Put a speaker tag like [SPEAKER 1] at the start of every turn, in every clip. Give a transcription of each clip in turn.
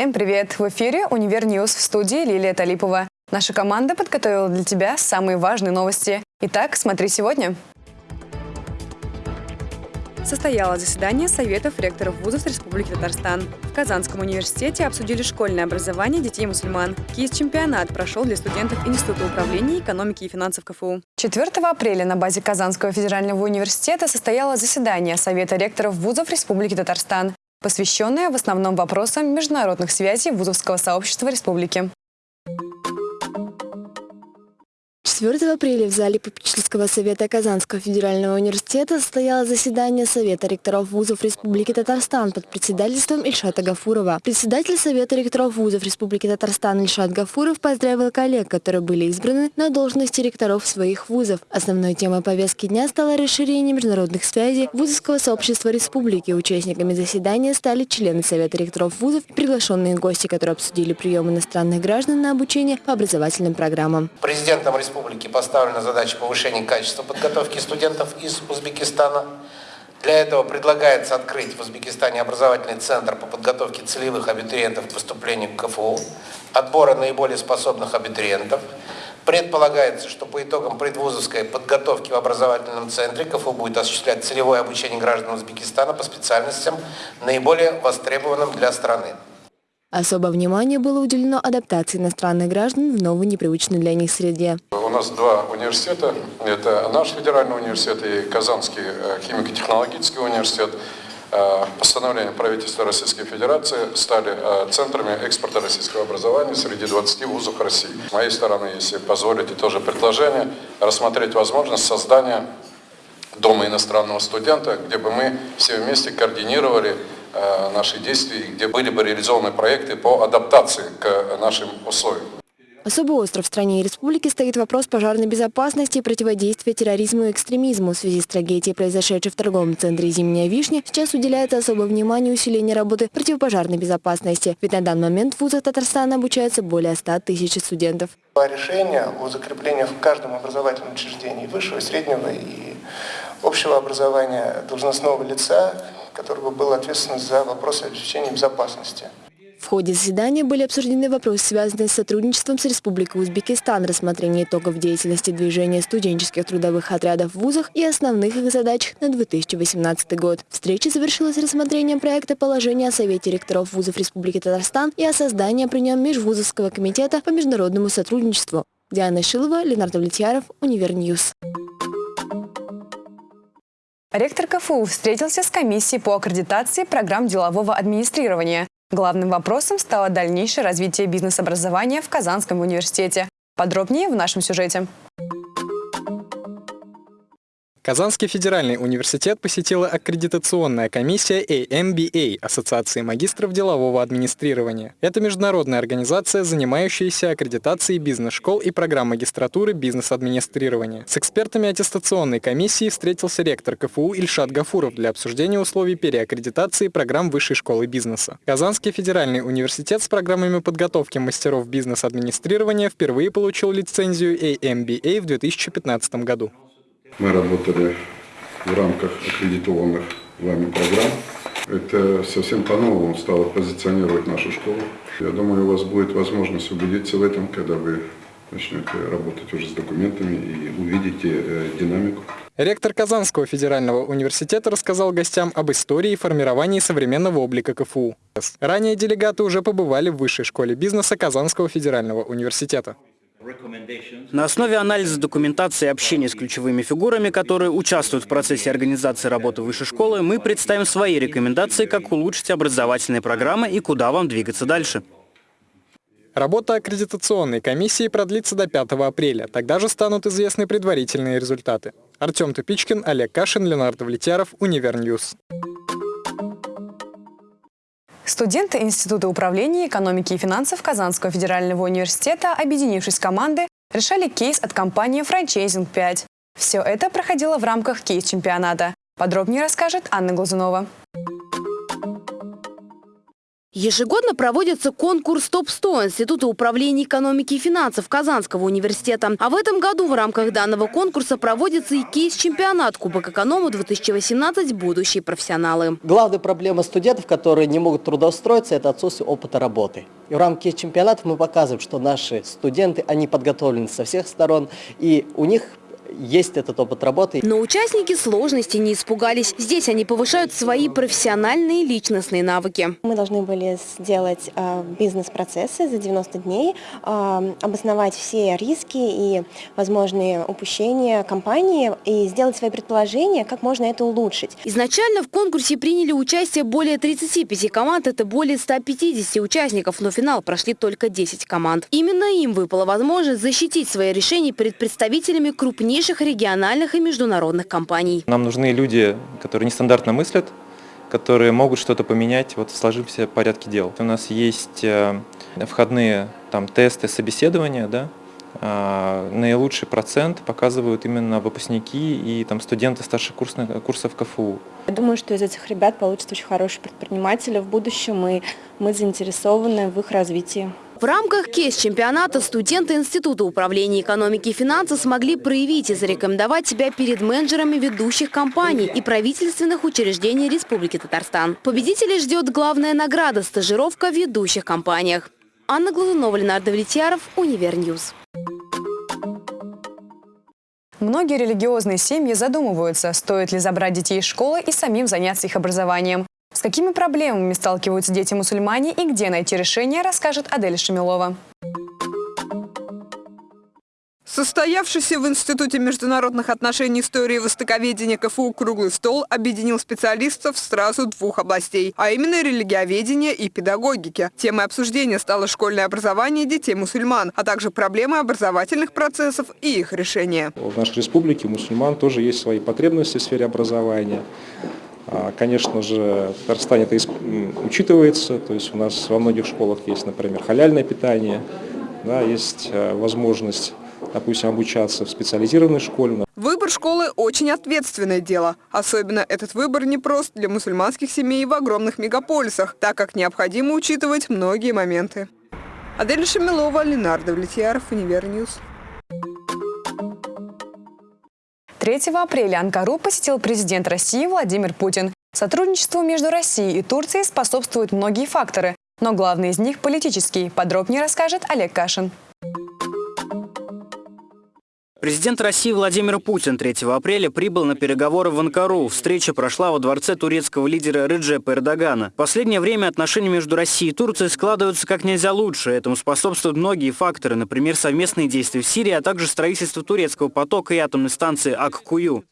[SPEAKER 1] Всем привет! В эфире «Универ News» в студии Лилия Талипова. Наша команда подготовила для тебя самые важные новости. Итак, смотри сегодня. Состоялось заседание Советов ректоров вузов Республики Татарстан. В Казанском университете обсудили школьное образование детей мусульман. Кейс-чемпионат прошел для студентов Института управления экономики и финансов КФУ. 4 апреля на базе Казанского федерального университета состоялось заседание Совета ректоров вузов Республики Татарстан посвященная в основном вопросам международных связей вузовского сообщества республики.
[SPEAKER 2] 4 апреля в зале попечительского совета Казанского федерального университета состоялось заседание Совета ректоров вузов Республики Татарстан под председательством Ильшата Гафурова. Председатель Совета ректоров вузов Республики Татарстан Ильшат Гафуров поздравил коллег, которые были избраны на должности ректоров своих вузов. Основной темой повестки дня стало расширение международных связей вузовского сообщества республики. Участниками заседания стали члены Совета ректоров вузов и приглашенные гости, которые обсудили прием иностранных граждан на обучение по образовательным программам.
[SPEAKER 3] Президентом республики республики поставлена задача повышения качества подготовки студентов из Узбекистана. Для этого предлагается открыть в Узбекистане образовательный центр по подготовке целевых абитуриентов к поступлению к КФУ, отбора наиболее способных абитуриентов. Предполагается, что по итогам предвузовской подготовки в образовательном центре КФУ будет осуществлять целевое обучение граждан Узбекистана по специальностям, наиболее востребованным для страны.
[SPEAKER 2] Особое внимание было уделено адаптации иностранных граждан в новой непривычной для них среде.
[SPEAKER 4] У нас два университета. Это наш федеральный университет и Казанский э, химико-технологический университет. Э, постановлением правительства Российской Федерации стали э, центрами экспорта российского образования среди 20 вузов России. С моей стороны, если позволите, тоже предложение рассмотреть возможность создания Дома иностранного студента, где бы мы все вместе координировали Э, наши действия, где были бы реализованы проекты по адаптации к нашим условиям.
[SPEAKER 2] Особо остро в стране и республике стоит вопрос пожарной безопасности и противодействия терроризму и экстремизму. В связи с трагедией, произошедшей в торговом центре «Зимняя вишня», сейчас уделяется особое внимание усилению работы противопожарной безопасности. Ведь на данный момент в вузах Татарстана обучается более 100 тысяч студентов.
[SPEAKER 5] Решение о закреплении в каждом образовательном учреждении высшего, среднего и общего образования должностного лица который бы был ответственен за вопросы обеспечения безопасности.
[SPEAKER 2] В ходе заседания были обсуждены вопросы, связанные с сотрудничеством с Республикой Узбекистан, рассмотрение итогов деятельности движения студенческих трудовых отрядов в вузах и основных их задач на 2018 год. Встреча завершилась рассмотрением проекта положения о Совете ректоров вузов Республики Татарстан и о создании при нем Межвузовского комитета по международному сотрудничеству. Диана Шилова, Леонард Влетьяров, Универ News.
[SPEAKER 1] Ректор КФУ встретился с комиссией по аккредитации программ делового администрирования. Главным вопросом стало дальнейшее развитие бизнес-образования в Казанском университете. Подробнее в нашем сюжете.
[SPEAKER 6] Казанский федеральный университет посетила аккредитационная комиссия AMBA – Ассоциации магистров делового администрирования. Это международная организация, занимающаяся аккредитацией бизнес-школ и программ магистратуры бизнес-администрирования. С экспертами аттестационной комиссии встретился ректор КФУ Ильшат Гафуров для обсуждения условий переаккредитации программ Высшей школы бизнеса. Казанский федеральный университет с программами подготовки мастеров бизнес-администрирования впервые получил лицензию AMBA в 2015 году.
[SPEAKER 4] Мы работали в рамках аккредитованных вами программ. Это совсем по-новому стало позиционировать нашу школу. Я думаю, у вас будет возможность убедиться в этом, когда вы начнете работать уже с документами и увидите э, динамику.
[SPEAKER 6] Ректор Казанского федерального университета рассказал гостям об истории и формировании современного облика КФУ. Ранее делегаты уже побывали в Высшей школе бизнеса Казанского федерального университета.
[SPEAKER 7] На основе анализа документации и общения с ключевыми фигурами, которые участвуют в процессе организации работы высшей школы, мы представим свои рекомендации, как улучшить образовательные программы и куда вам двигаться дальше.
[SPEAKER 6] Работа аккредитационной комиссии продлится до 5 апреля. Тогда же станут известны предварительные результаты. Артем Тупичкин, Олег Кашин, Леонард Влетьяров, Универ News.
[SPEAKER 1] Студенты Института управления экономики и финансов Казанского федерального университета, объединившись в команды, решали кейс от компании «Франчайзинг 5». Все это проходило в рамках кейс-чемпионата. Подробнее расскажет Анна Глазунова.
[SPEAKER 8] Ежегодно проводится конкурс ТОП-100 Института управления экономики и финансов Казанского университета. А в этом году в рамках данного конкурса проводится и кейс-чемпионат Кубок Эконому-2018 «Будущие профессионалы».
[SPEAKER 9] Главная проблема студентов, которые не могут трудоустроиться, это отсутствие опыта работы. И в рамках чемпионатов мы показываем, что наши студенты, они подготовлены со всех сторон, и у них есть этот опыт работы.
[SPEAKER 8] Но участники сложности не испугались. Здесь они повышают свои профессиональные личностные навыки.
[SPEAKER 10] Мы должны были сделать э, бизнес-процессы за 90 дней, э, обосновать все риски и возможные упущения компании и сделать свои предположения, как можно это улучшить.
[SPEAKER 8] Изначально в конкурсе приняли участие более 35 команд, это более 150 участников, но финал прошли только 10 команд. Именно им выпала возможность защитить свои решения перед представителями крупнейших крупнейших региональных и международных компаний.
[SPEAKER 11] Нам нужны люди, которые нестандартно мыслят, которые могут что-то поменять вот в сложившемся порядке дел. У нас есть э, входные там, тесты, собеседования, да, а, наилучший процент показывают именно выпускники и там, студенты старших курсов, курсов КФУ.
[SPEAKER 12] Я думаю, что из этих ребят получатся очень хорошие предприниматели в будущем, и мы заинтересованы в их развитии.
[SPEAKER 8] В рамках кейс-чемпионата студенты Института управления экономики и финансов смогли проявить и зарекомендовать себя перед менеджерами ведущих компаний и правительственных учреждений Республики Татарстан. Победителей ждет главная награда – стажировка в ведущих компаниях. Анна Глазунова, Леонард Влетьяров, Универ News.
[SPEAKER 1] Многие религиозные семьи задумываются, стоит ли забрать детей из школы и самим заняться их образованием. С какими проблемами сталкиваются дети-мусульмане и где найти решение, расскажет Адель Шамилова.
[SPEAKER 13] Состоявшийся в Институте международных отношений истории и востоковедения КФУ круглый стол объединил специалистов сразу двух областей, а именно религиоведения и педагогики. Темой обсуждения стало школьное образование детей-мусульман, а также проблемы образовательных процессов и их решения.
[SPEAKER 14] В нашей республике мусульман тоже есть свои потребности в сфере образования. А, конечно же, в Татарстане это учитывается, то есть у нас во многих школах есть, например, халяльное питание, да, есть э, возможность допустим, обучаться в специализированной школе.
[SPEAKER 13] Выбор школы – очень ответственное дело. Особенно этот выбор непрост для мусульманских семей в огромных мегаполисах, так как необходимо учитывать многие моменты. Адель Шамилова, Леонард Влетьяров, Универ News.
[SPEAKER 1] 3 апреля Анкару посетил президент России Владимир Путин. Сотрудничеству между Россией и Турцией способствуют многие факторы, но главный из них – политический. Подробнее расскажет Олег Кашин.
[SPEAKER 7] Президент России Владимир Путин 3 апреля прибыл на переговоры в Анкару. Встреча прошла во дворце турецкого лидера Реджепа Эрдогана. В последнее время отношения между Россией и Турцией складываются как нельзя лучше. Этому способствуют многие факторы, например, совместные действия в Сирии, а также строительство турецкого потока и атомной станции Аккую.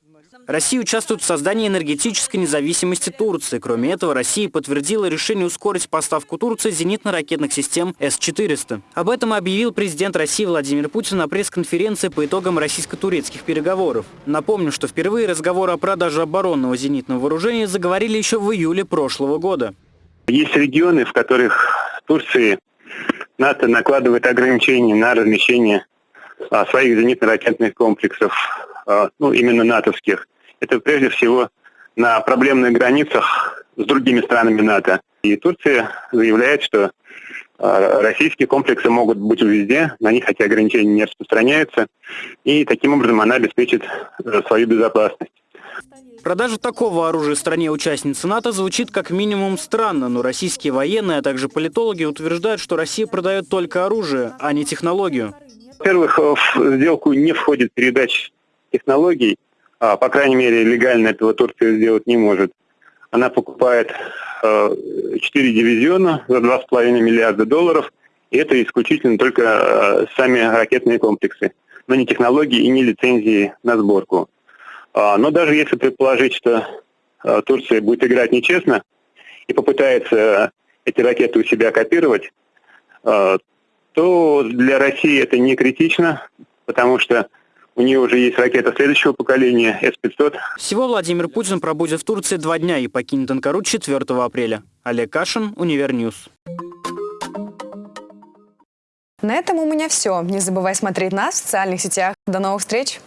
[SPEAKER 7] Россия участвует в создании энергетической независимости Турции. Кроме этого, Россия подтвердила решение ускорить поставку Турции зенитно-ракетных систем С-400. Об этом объявил президент России Владимир Путин на пресс-конференции по итогам российско-турецких переговоров. Напомню, что впервые разговоры о продаже оборонного зенитного вооружения заговорили еще в июле прошлого года.
[SPEAKER 15] Есть регионы, в которых Турции НАТО накладывает ограничения на размещение а, своих зенитно-ракетных комплексов, а, ну, именно натовских это прежде всего на проблемных границах с другими странами НАТО. И Турция заявляет, что а, российские комплексы могут быть везде, на них эти ограничения не распространяются, и таким образом она обеспечит э, свою безопасность.
[SPEAKER 7] Продажа такого оружия стране-участнице НАТО звучит как минимум странно, но российские военные, а также политологи утверждают, что Россия продает только оружие, а не технологию.
[SPEAKER 15] Во-первых, в сделку не входит передача технологий, а, по крайней мере, легально этого Турция сделать не может. Она покупает э, 4 дивизиона за 2,5 миллиарда долларов, и это исключительно только э, сами ракетные комплексы, но не технологии и не лицензии на сборку. А, но даже если предположить, что э, Турция будет играть нечестно и попытается эти ракеты у себя копировать, э, то для России это не критично, потому что у нее уже есть ракета следующего поколения С-500.
[SPEAKER 7] Всего Владимир Путин пробудет в Турции два дня и покинет Анкару 4 апреля. Олег Кашин, Универ News.
[SPEAKER 1] На этом у меня все. Не забывай смотреть нас в социальных сетях. До новых встреч!